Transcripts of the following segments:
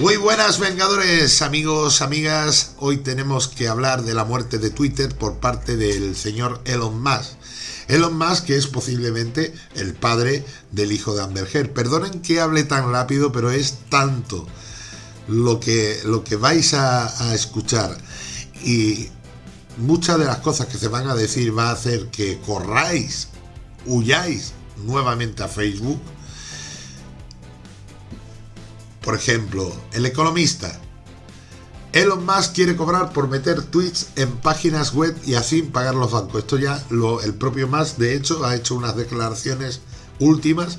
Muy buenas Vengadores, amigos, amigas. Hoy tenemos que hablar de la muerte de Twitter por parte del señor Elon Musk. Elon Musk, que es posiblemente el padre del hijo de Amber Heard. Perdonen que hable tan rápido, pero es tanto lo que, lo que vais a, a escuchar. Y muchas de las cosas que se van a decir va a hacer que corráis, huyáis nuevamente a Facebook por ejemplo, El Economista. Elon Musk quiere cobrar por meter tweets en páginas web y así pagar los bancos. Esto ya lo, el propio Musk, de hecho, ha hecho unas declaraciones últimas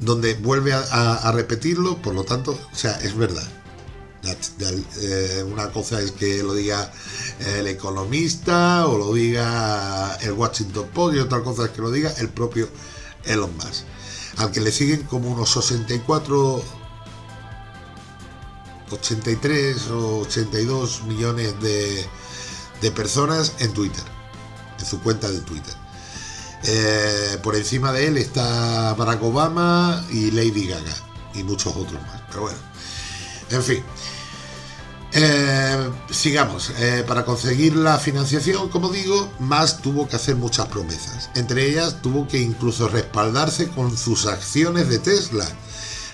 donde vuelve a, repetirlo, por lo tanto, o sea, es verdad. Eh, una cosa es que lo diga el economista o lo diga el Washington Post y otra cosa es que lo diga el propio Elon Musk, al que le siguen como unos 64 83 o 82 millones de, personas en Twitter, en su cuenta de Twitter. Eh, por encima de él está Barack Obama y Lady Gaga y muchos otros más. Pero bueno, en fin. Eh, sigamos. Eh, para conseguir la financiación, como digo, más tuvo que hacer muchas promesas. Entre ellas, tuvo que incluso respaldarse con sus acciones de Tesla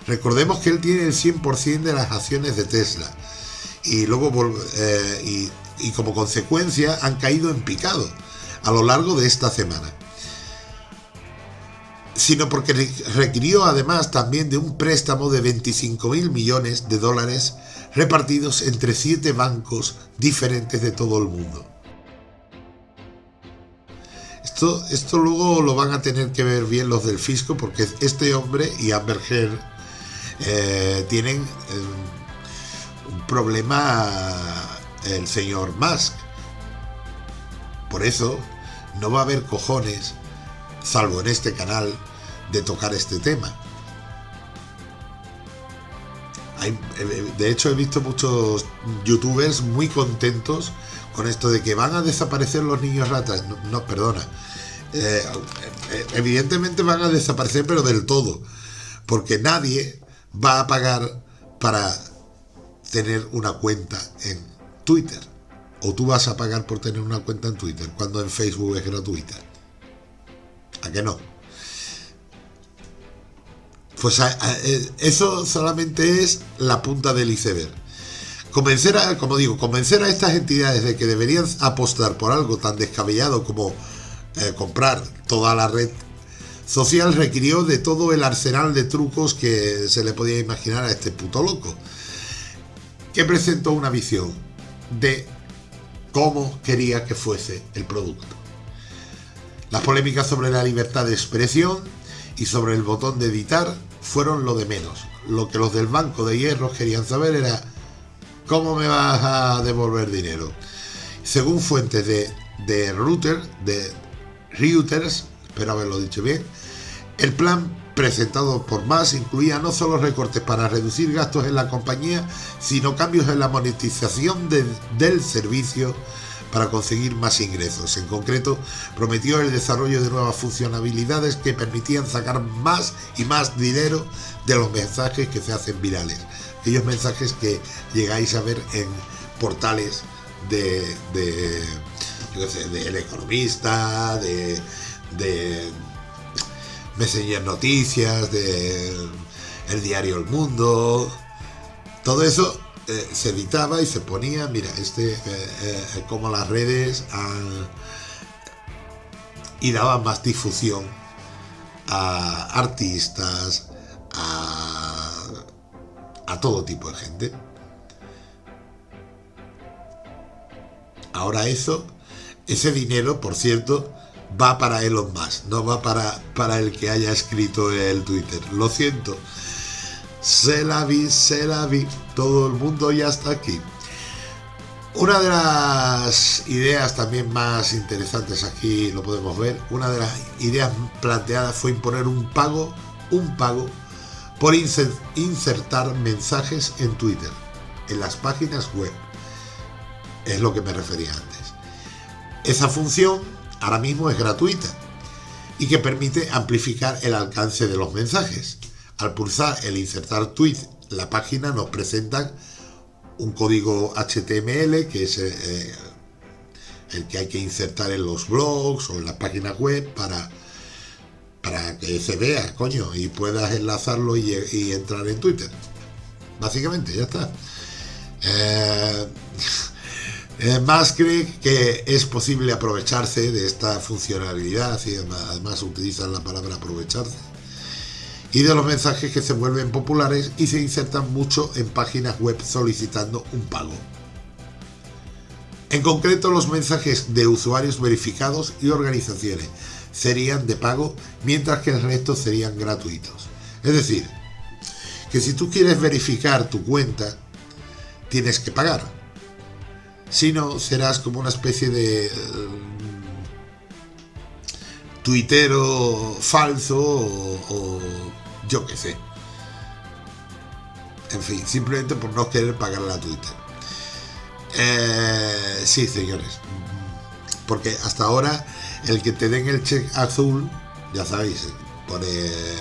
Recordemos que él tiene el 100% de las acciones de Tesla y luego eh, y, como consecuencia han caído en picado a lo largo de esta semana. Sino porque requirió además también de un préstamo de 25 mil millones de dólares repartidos entre siete bancos diferentes de todo el mundo. Esto, esto luego lo van a tener que ver bien los del fisco porque este hombre y Amber Heard eh, tienen eh, un problema el señor Musk. Por eso no va a haber cojones, salvo en este canal, de tocar este tema. Eh, de hecho, he visto muchos youtubers muy contentos con esto de que van a desaparecer los niños ratas. No, perdona. evidentemente van a desaparecer, pero del todo. Porque nadie va a pagar para tener una cuenta en Twitter. O tú vas a pagar por tener una cuenta en Twitter cuando en Facebook es gratuita. ¿A qué no? Pues eh, eso solamente es la punta del iceberg. Convencer a, como digo, convencer a estas entidades de que deberían apostar por algo tan descabellado como eh, comprar toda la red social requirió de todo el arsenal de trucos que se le podía imaginar a este puto loco, que presentó una visión de cómo quería que fuese el producto. Las polémicas sobre la libertad de expresión y sobre el botón de editar fueron lo de menos. Lo que los del Banco de Hierro querían saber era cómo me vas a devolver dinero. Según fuentes de, de Router, de Reuters, espero haberlo dicho bien, el plan presentado por más incluía no solo recortes para reducir gastos en la compañía, sino cambios en la monetización del servicio para conseguir más ingresos. En concreto, prometió el desarrollo de nuevas funcionalidades que permitían sacar más y más dinero de los mensajes que se hacen virales. Aquellos mensajes que llegáis a ver en portales de, de El Economista, de, de Messenger Noticias, de el diario El Mundo, todo eso eh, se editaba y se ponía, mira, este, eh, eh, como las redes y daban más difusión a artistas, a, a todo tipo de gente. Ahora eso, ese dinero, por cierto, va para Elon Musk, no va para, para el que haya escrito el Twitter. Lo siento. Se la vi, se la vi. Todo el mundo ya está aquí. Una de las ideas también más interesantes aquí lo podemos ver. Una de las ideas planteadas fue imponer un pago, un pago por insertar mensajes en Twitter, en las páginas web. Es lo que me refería antes. Esa función ahora mismo es gratuita y que permite amplificar el alcance de los mensajes. Al pulsar el insertar tweet la página nos presentan un código HTML que es eh, el que hay que insertar en los blogs o en la página web para, para que se vea, coño, y puedas enlazarlo y, entrar en Twitter. Básicamente, ya está. Eh, eh, más cree que es posible aprovecharse de esta funcionalidad y además utilizan la palabra aprovecharse y de los mensajes que se vuelven populares y se insertan mucho en páginas web solicitando un pago. En concreto, los mensajes de usuarios verificados y organizaciones serían de pago, mientras que el resto serían gratuitos. Es decir, que si tú quieres verificar tu cuenta, tienes que pagar. Si no, serás como una especie de eh, tuitero falso o, yo qué sé. En fin, simplemente por no querer pagar la Twitter. Eh, sí, señores. Porque hasta ahora el que te den el check azul, ya sabéis, pone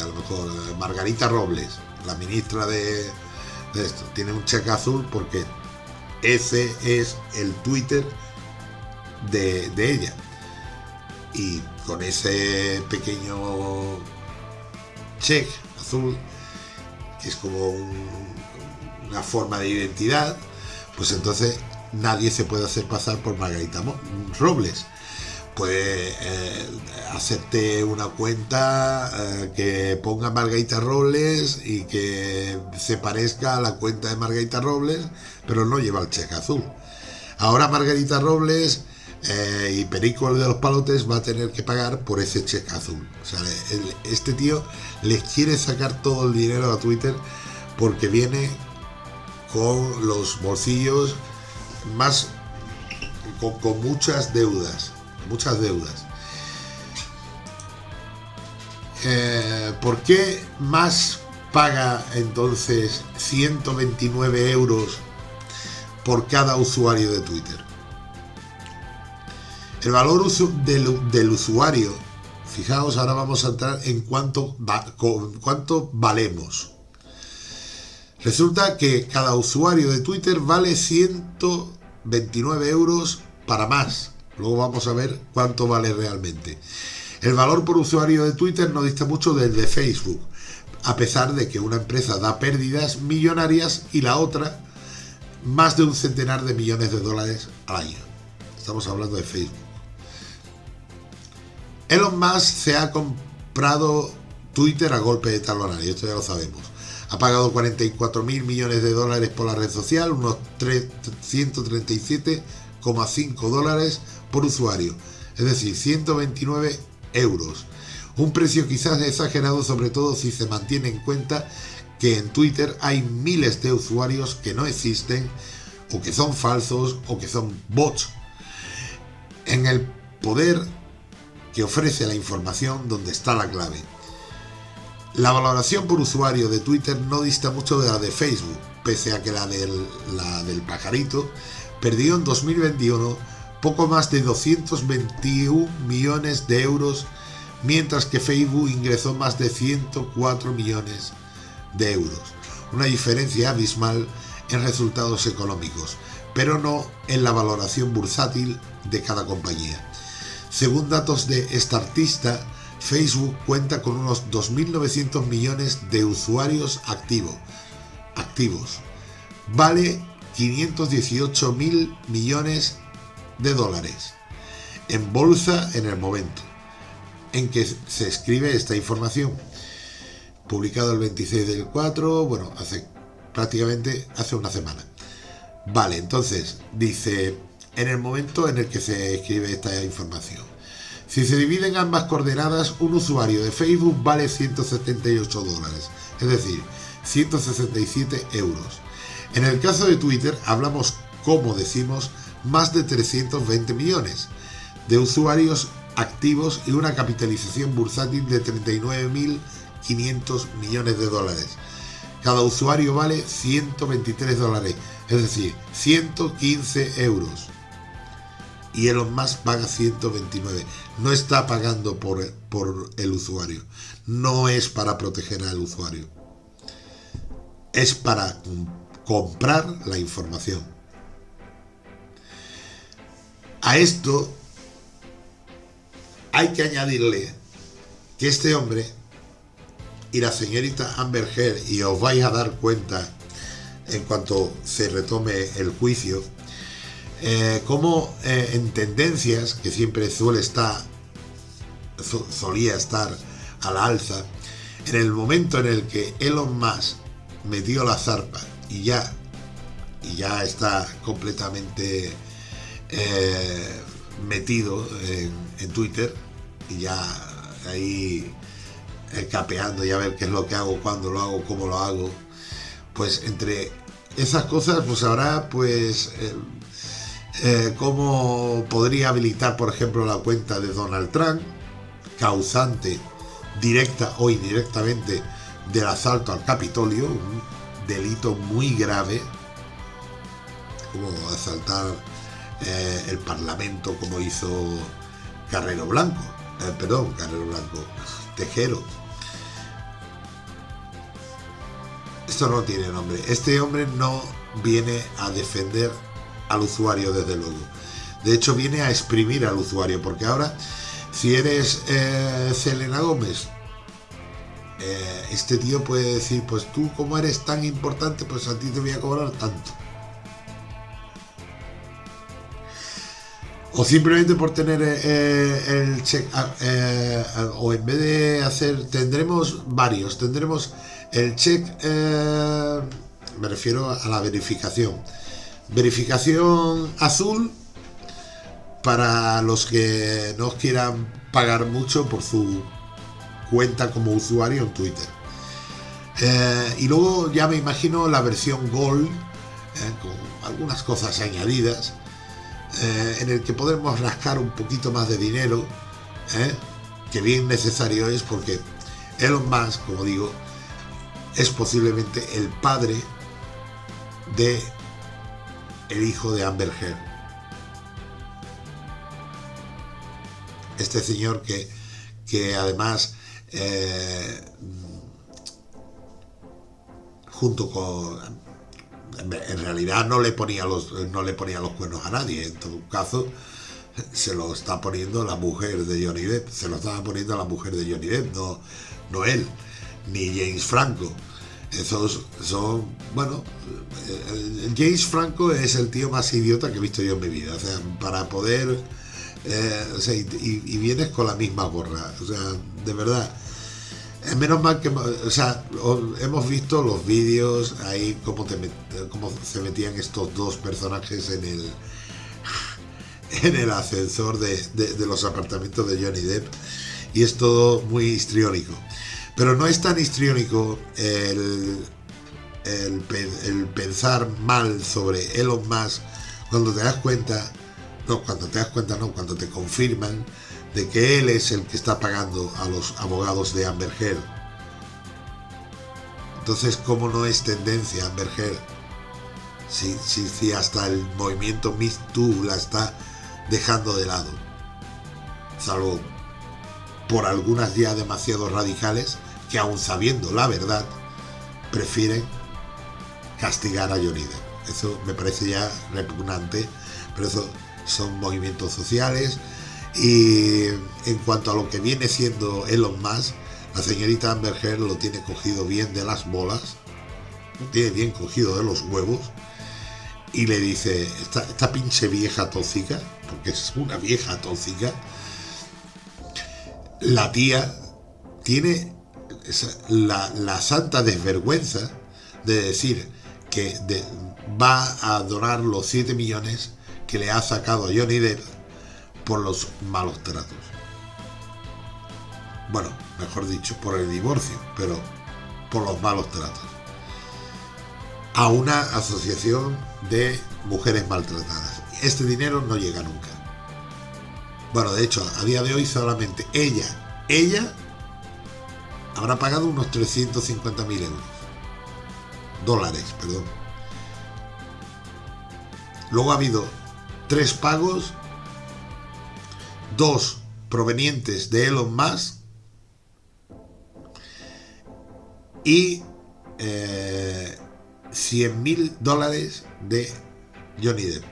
a lo mejor Margarita Robles, la ministra de, esto, tiene un check azul porque ese es el Twitter de, de ella. Y con ese pequeño check azul, que es como una forma de identidad, pues entonces nadie se puede hacer pasar por Margarita Robles. Puede eh, una cuenta eh, que ponga Margarita Robles y que se parezca a la cuenta de Margarita Robles, pero no lleva el cheque azul. Ahora Margarita Robles eh, y Perico de los Palotes va a tener que pagar por ese cheque azul. O sea, este tío les quiere sacar todo el dinero a Twitter porque viene con los bolsillos más con, muchas deudas, muchas deudas. Eh, ¿Por qué más paga entonces 129 euros por cada usuario de Twitter? El valor del, del usuario, fijaos, ahora vamos a entrar en cuánto, cuánto valemos. Resulta que cada usuario de Twitter vale 129 euros para más. Luego vamos a ver cuánto vale realmente. El valor por usuario de Twitter no dista mucho del de Facebook, a pesar de que una empresa da pérdidas millonarias y la otra más de un centenar de millones de dólares al año. Estamos hablando de Facebook. Elon Musk se ha comprado Twitter a golpe de talonario, esto ya lo sabemos ha pagado 44 mil millones de dólares por la red social, unos 137,5 dólares por usuario, es decir, 129 euros. Un precio quizás exagerado, sobre todo si se mantiene en cuenta que en Twitter hay miles de usuarios que no existen, o que son falsos, o que son bots. En el poder que ofrece la información donde está la clave. La valoración por usuario de Twitter no dista mucho de la de Facebook, pese a que la del, la del pajarito perdió en 2021 poco más de 221 millones de euros, mientras que Facebook ingresó más de 104 millones de euros. Una diferencia abismal en resultados económicos, pero no en la valoración bursátil de cada compañía. Según datos de Startista, Facebook cuenta con unos 2.900 millones de usuarios activos. Vale 518.000 millones de dólares en bolsa en el momento en que se escribe esta información. Publicado el 26 del 4, bueno, hace prácticamente hace una semana. Vale, entonces dice en el momento en el que se escribe esta información. Si se dividen ambas coordenadas, un usuario de Facebook vale 178 dólares, es decir, 167 euros. En el caso de Twitter hablamos, como decimos, más de 320 millones de usuarios activos y una capitalización bursátil de 39.500 millones de dólares. Cada usuario vale 123 dólares, es decir, 115 euros y Elon Musk paga 129. No está pagando por, por el usuario. No es para proteger al usuario. es para comprar la información. A esto hay que añadirle que este hombre y la señorita Amber Heard, y os vais a dar cuenta en cuanto se retome el juicio, eh, como eh, en tendencias, que siempre suele estar, solía estar a la alza, en el momento en el que Elon Musk metió la zarpa y ya, y ya está completamente eh, metido en, Twitter y ya ahí capeando y a ver qué es lo que hago, cuándo lo hago, cómo lo hago, pues entre esas cosas pues habrá pues eh, cómo podría habilitar, por ejemplo, la cuenta de Donald Trump, causante directa o indirectamente del asalto al Capitolio, un delito muy grave, como asaltar eh, el Parlamento como hizo Carrero Blanco, eh, perdón, Carrero Blanco, Tejero. Esto no tiene nombre. Este hombre no viene a defender al usuario, desde luego. De hecho, viene a exprimir al usuario, porque ahora, si eres eh, Selena Gómez, eh, este tío puede decir, pues tú como eres tan importante, pues a ti te voy a cobrar tanto. O simplemente por tener eh, el check, ah, o en vez de hacer, tendremos varios, tendremos el check, me refiero a la verificación Verificación azul para los que no quieran pagar mucho por su cuenta como usuario en Twitter. Eh, y luego ya me imagino la versión Gold, eh, con algunas cosas añadidas, eh, en el que podemos rascar un poquito más de dinero, que bien necesario es porque Elon Musk, como digo, es posiblemente el padre de el hijo de Amber Heard. Este señor que, que además, eh, junto con... En realidad no le, ponía los, no le ponía los cuernos a nadie, en todo caso se lo está poniendo la mujer de Johnny Depp, se lo estaba poniendo la mujer de Johnny Depp, no, no él, ni James Franco. Esos son, bueno, James Franco es el tío más idiota que he visto yo en mi vida. O sea, para poder. Eh, o sea, y, vienes con la misma gorra. O sea, de verdad. Es menos mal que. O sea, hemos visto los vídeos ahí, cómo, se metían estos dos personajes en el. En el ascensor de, de los apartamentos de Johnny Depp. Y es todo muy histriónico. Pero no es tan histriónico el, el, pensar mal sobre Elon Musk cuando te das cuenta, no, cuando te das cuenta, no, cuando te confirman de que él es el que está pagando a los abogados de Amber Heard. Entonces, ¿cómo no es tendencia Amber Heard? Si, si, si hasta el movimiento Me Too la está dejando de lado. Salvo por algunas ya demasiado radicales que aun sabiendo la verdad, prefieren castigar a Johnny. Eso me parece ya repugnante, pero eso son movimientos sociales. Y en cuanto a lo que viene siendo Elon Musk, la señorita Amber Heard lo tiene cogido bien de las bolas, lo tiene bien cogido de los huevos, y le dice, esta, pinche vieja tóxica, porque es una vieja tóxica, la tía tiene la, santa desvergüenza de decir que va a donar los 7 millones que le ha sacado Johnny Depp por los malos tratos. Bueno, mejor dicho, por el divorcio, pero por los malos tratos. A una asociación de mujeres maltratadas. Este dinero no llega nunca. Bueno, de hecho, a día de hoy solamente ella, ella habrá pagado unos 350.000 euros. Dólares, perdón. Luego ha habido tres pagos, dos provenientes de Elon Musk y, eh, 100 mil dólares de Johnny Depp.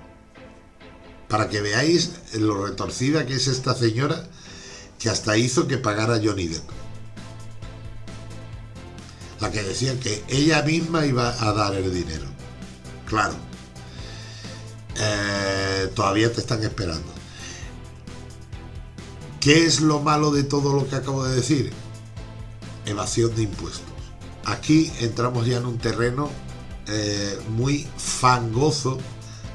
Para que veáis lo retorcida que es esta señora que hasta hizo que pagara Johnny Depp. La que decía que ella misma iba a dar el dinero. Claro. Eh, todavía te están esperando. ¿Qué es lo malo de todo lo que acabo de decir? Evasión de impuestos. Aquí entramos ya en un terreno eh, muy fangoso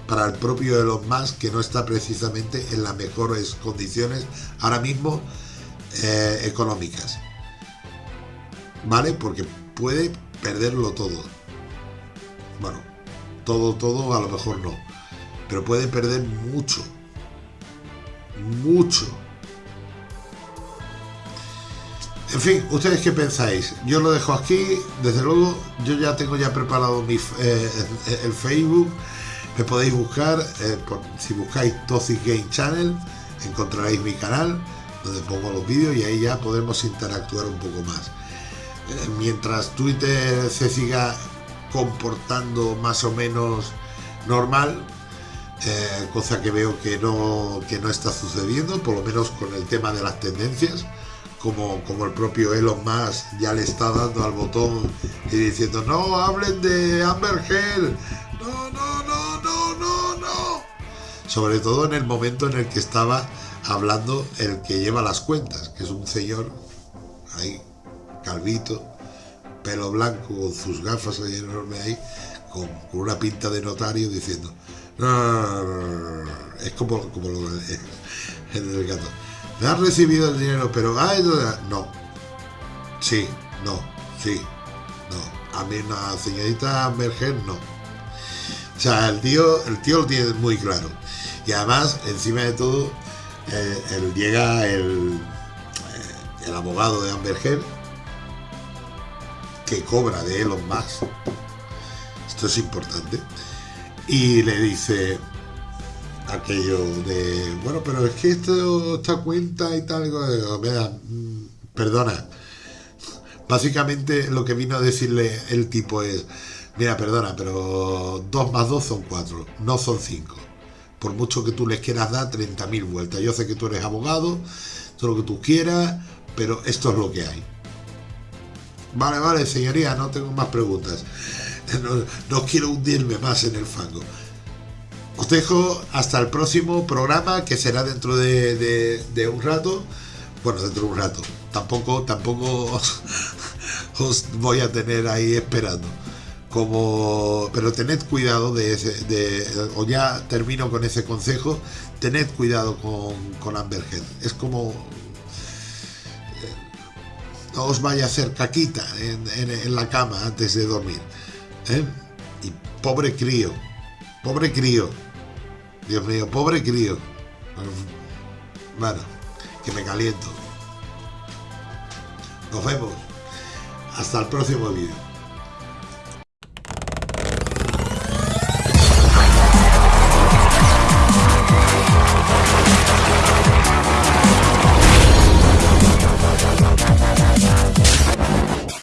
para el propio Elon Musk que no está precisamente en las mejores condiciones ahora mismo eh, económicas. ¿Vale? Porque puede perderlo todo. Bueno, todo, todo a lo mejor no. Pero puede perder mucho. Mucho. En fin, ¿ustedes qué pensáis? Yo lo dejo aquí, desde luego, yo ya tengo ya preparado mi, eh, el Facebook, me podéis buscar, eh, si buscáis Toxic Game Channel, encontraréis mi canal, donde pongo los vídeos y ahí ya podremos interactuar un poco más. Eh, mientras Twitter se siga comportando más o menos normal, cosa que veo que no, que no está sucediendo, por lo menos con el tema de las tendencias, como, como el propio Elon Musk ya le está dando al botón y diciendo, no, hablen de Amber Heard, no, no, no, no, no, no. Sobre todo en el momento en el que estaba hablando el que lleva las cuentas, que es un señor ahí, calvito, pelo blanco, con sus gafas ahí enorme ahí, con, una pinta de notario diciendo, no, es como, como lo, el gato han recibido el dinero, pero no. Sí, no, sí, no. A mí una señorita Merger no. O sea, el tío, el tío lo tiene muy claro. Y además, encima de todo, eh, él llega el, eh, el abogado de Amber Heard que cobra de Elon Musk. Esto es importante. Y le dice, aquello de, bueno, pero es que esto, esta cuenta y tal, mm, perdona. Básicamente lo que vino a decirle el tipo es, mira, perdona, pero 2 más 2 son 4, no son 5. Por mucho que tú les quieras dar 30.000 vueltas. Yo sé que tú eres abogado, todo lo que tú quieras, pero esto es lo que hay. Vale, vale, señoría, no tengo más preguntas. No, no quiero hundirme más en el fango. Os dejo hasta el próximo programa que será dentro de, un rato. Bueno, dentro de un rato. Tampoco, tampoco os, voy a tener ahí esperando. Como, pero tened cuidado de ese, de, o ya termino con ese consejo, tened cuidado con, con Amber Es como eh, no os vaya a hacer caquita en, la cama antes de dormir. ¿eh? Y pobre crío, pobre crío. Dios mío, pobre crío. Bueno, que me caliento. Nos vemos. Hasta el próximo vídeo.